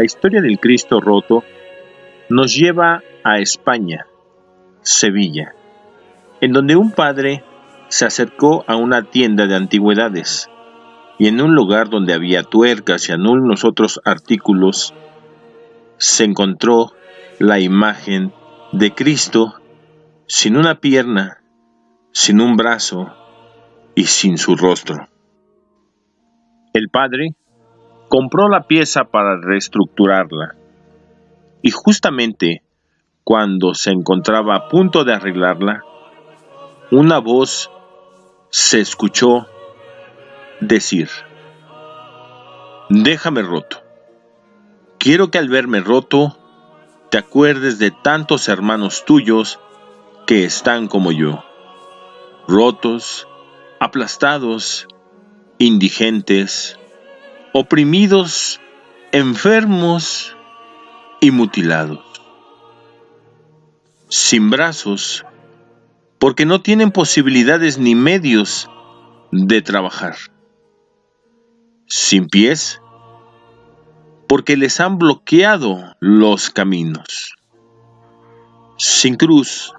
La historia del Cristo roto nos lleva a España, Sevilla, en donde un padre se acercó a una tienda de antigüedades y en un lugar donde había tuercas y algunos otros artículos, se encontró la imagen de Cristo sin una pierna, sin un brazo y sin su rostro. El padre compró la pieza para reestructurarla y justamente cuando se encontraba a punto de arreglarla, una voz se escuchó decir, déjame roto. Quiero que al verme roto, te acuerdes de tantos hermanos tuyos que están como yo, rotos, aplastados, indigentes, oprimidos, enfermos y mutilados, sin brazos, porque no tienen posibilidades ni medios de trabajar, sin pies, porque les han bloqueado los caminos, sin cruz,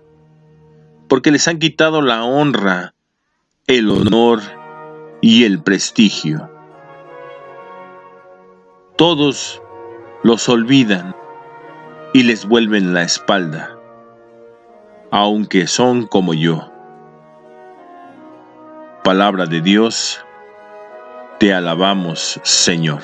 porque les han quitado la honra, el honor y el prestigio. Todos los olvidan y les vuelven la espalda, aunque son como yo. Palabra de Dios, te alabamos, Señor.